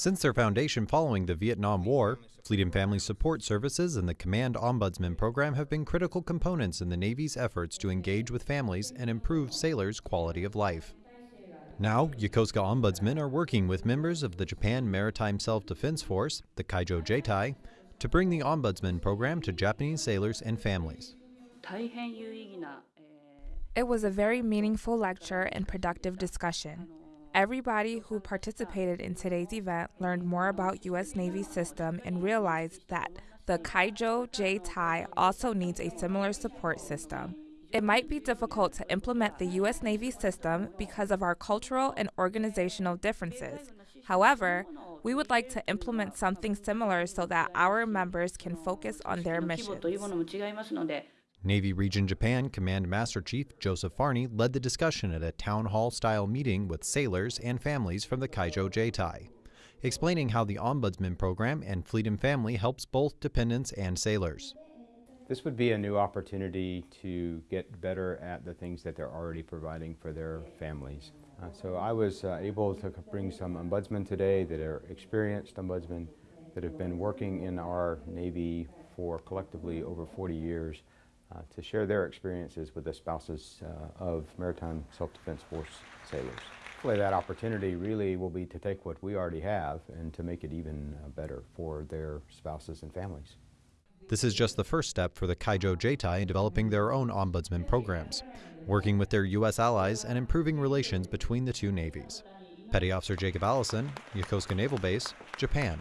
Since their foundation following the Vietnam War, Fleet and Family Support Services and the Command Ombudsman Program have been critical components in the Navy's efforts to engage with families and improve sailors' quality of life. Now, Yokosuka ombudsmen are working with members of the Japan Maritime Self-Defense Force, the Kaijo Jieitai, to bring the Ombudsman Program to Japanese sailors and families. It was a very meaningful lecture and productive discussion. Everybody who participated in today's event learned more about U.S. Navy system and realized that the Kaijo Jieitai also needs a similar support system. It might be difficult to implement the U.S. Navy system because of our cultural and organizational differences. However, we would like to implement something similar so that our members can focus on their missions. Navy Region Japan Command Master Chief Joseph Farney led the discussion at a town hall style meeting with sailors and families from the Kaijo Jieitai, explaining how the Ombudsman program and Fleet and Family helps both dependents and sailors. This would be a new opportunity to get better at the things that they're already providing for their families. Uh, so I was uh, able to bring some ombudsmen today that are experienced ombudsmen that have been working in our Navy for collectively over 40 years uh, to share their experiences with the spouses uh, of Maritime Self-Defense Force sailors. Hopefully that opportunity really will be to take what we already have and to make it even uh, better for their spouses and families. This is just the first step for the Kaijo Jieitai in developing their own ombudsman programs, working with their U.S. allies and improving relations between the two navies. Petty Officer Jacob Allison, Yokosuka Naval Base, Japan.